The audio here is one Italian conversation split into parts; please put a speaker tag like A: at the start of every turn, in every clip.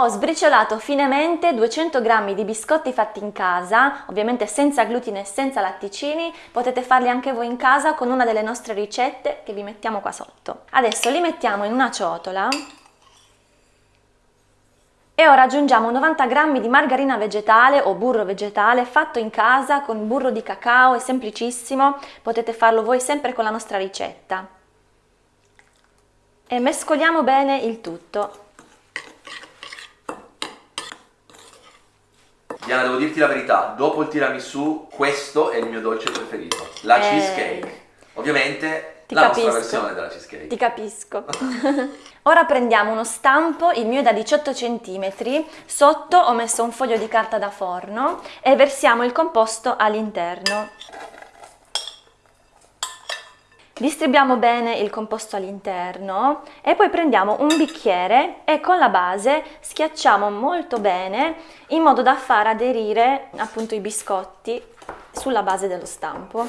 A: Ho sbriciolato finemente 200 g di biscotti fatti in casa, ovviamente senza glutine e senza latticini, potete farli anche voi in casa con una delle nostre ricette che vi mettiamo qua sotto. Adesso li mettiamo in una ciotola e ora aggiungiamo 90 g di margarina vegetale o burro vegetale fatto in casa con burro di cacao, è semplicissimo, potete farlo voi sempre con la nostra ricetta. E mescoliamo bene il tutto.
B: Diana, devo dirti la verità, dopo il tiramisù questo è il mio dolce preferito, la eh... cheesecake. Ovviamente
A: ti
B: la
A: capisco.
B: nostra versione della cheesecake.
A: Ti capisco. Ora prendiamo uno stampo, il mio è da 18 cm, sotto ho messo un foglio di carta da forno e versiamo il composto all'interno. Distribuiamo bene il composto all'interno e poi prendiamo un bicchiere e con la base schiacciamo molto bene in modo da far aderire appunto i biscotti sulla base dello stampo.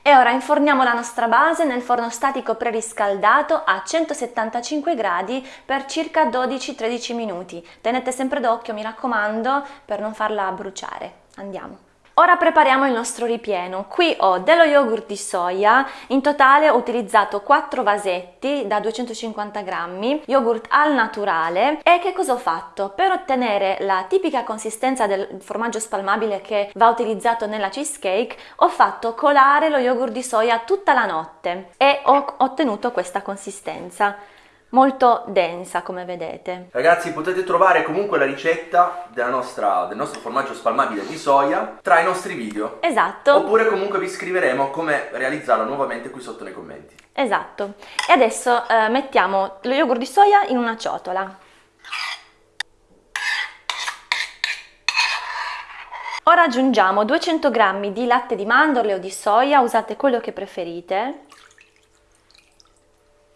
A: E ora inforniamo la nostra base nel forno statico preriscaldato a 175 gradi per circa 12-13 minuti. Tenete sempre d'occhio, mi raccomando, per non farla bruciare. Andiamo. Ora prepariamo il nostro ripieno. Qui ho dello yogurt di soia, in totale ho utilizzato 4 vasetti da 250 grammi, yogurt al naturale e che cosa ho fatto? Per ottenere la tipica consistenza del formaggio spalmabile che va utilizzato nella cheesecake ho fatto colare lo yogurt di soia tutta la notte e ho ottenuto questa consistenza molto densa come vedete.
B: Ragazzi potete trovare comunque la ricetta nostra, del nostro formaggio spalmabile di soia tra i nostri video.
A: Esatto.
B: Oppure comunque vi scriveremo come realizzarlo nuovamente qui sotto nei commenti.
A: Esatto. E adesso eh, mettiamo lo yogurt di soia in una ciotola. Ora aggiungiamo 200 g di latte di mandorle o di soia, usate quello che preferite,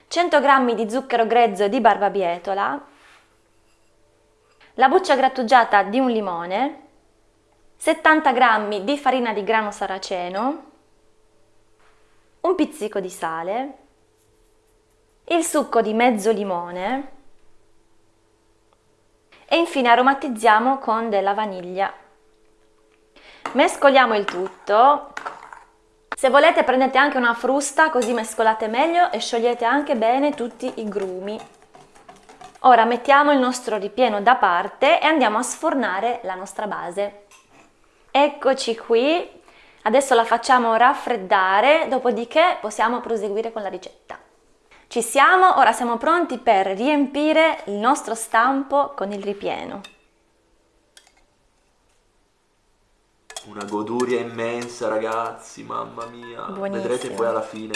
A: 100 g di zucchero grezzo di barbabietola, la buccia grattugiata di un limone, 70 g di farina di grano saraceno, un pizzico di sale, il succo di mezzo limone e infine aromatizziamo con della vaniglia. Mescoliamo il tutto se volete prendete anche una frusta così mescolate meglio e sciogliete anche bene tutti i grumi. Ora mettiamo il nostro ripieno da parte e andiamo a sfornare la nostra base. Eccoci qui, adesso la facciamo raffreddare, dopodiché possiamo proseguire con la ricetta. Ci siamo, ora siamo pronti per riempire il nostro stampo con il ripieno.
B: Una goduria immensa ragazzi, mamma mia.
A: Buonissimo.
B: Vedrete poi alla fine.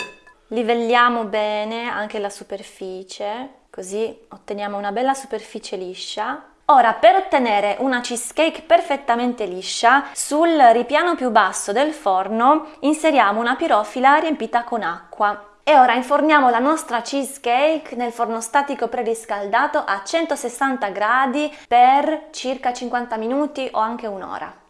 A: Livelliamo bene anche la superficie, così otteniamo una bella superficie liscia. Ora per ottenere una cheesecake perfettamente liscia, sul ripiano più basso del forno inseriamo una pirofila riempita con acqua. E ora inforniamo la nostra cheesecake nel forno statico preriscaldato a 160 gradi per circa 50 minuti o anche un'ora.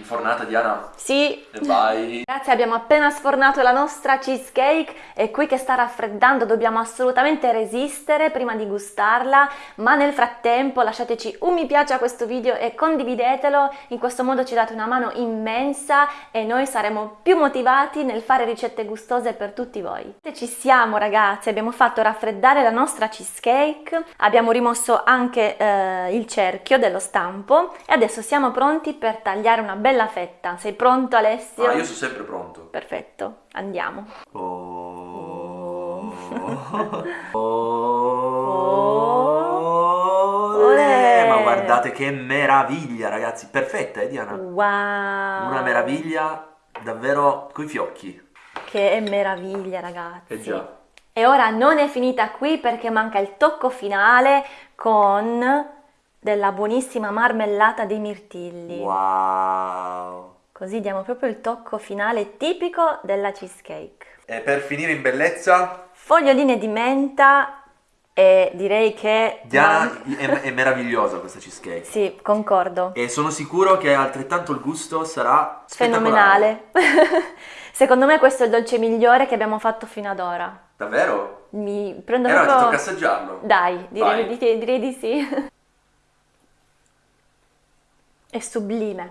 B: Infornata Diana?
A: Sì.
B: Vai.
A: Ragazzi abbiamo appena sfornato la nostra cheesecake e qui che sta raffreddando dobbiamo assolutamente resistere prima di gustarla ma nel frattempo lasciateci un mi piace a questo video e condividetelo in questo modo ci date una mano immensa e noi saremo più motivati nel fare ricette gustose per tutti voi. Ci siamo ragazzi, abbiamo fatto raffreddare la nostra cheesecake, abbiamo rimosso anche eh, il cerchio dello stampo e adesso siamo pronti per tagliare una bella fetta. Sei pronto Alessio?
B: Ah, io sono sempre pronto.
A: Perfetto, andiamo.
B: Oh.
A: Oh.
B: oh. Ma guardate che meraviglia ragazzi, perfetta eh Diana?
A: Wow!
B: Una meraviglia davvero coi fiocchi.
A: Che meraviglia ragazzi!
B: Eh già.
A: E ora non è finita qui perché manca il tocco finale con della buonissima marmellata dei mirtilli.
B: Wow!
A: Così diamo proprio il tocco finale tipico della cheesecake.
B: E per finire in bellezza...
A: Foglioline di menta e direi che...
B: Diana è, è meravigliosa questa cheesecake.
A: Sì, concordo.
B: E sono sicuro che altrettanto il gusto sarà
A: fenomenale. Secondo me questo è il dolce migliore che abbiamo fatto fino ad ora.
B: Davvero?
A: mi prendo
B: E allora ti
A: proprio...
B: tocca assaggiarlo.
A: Dai, direi, di- direi di sì. È sublime.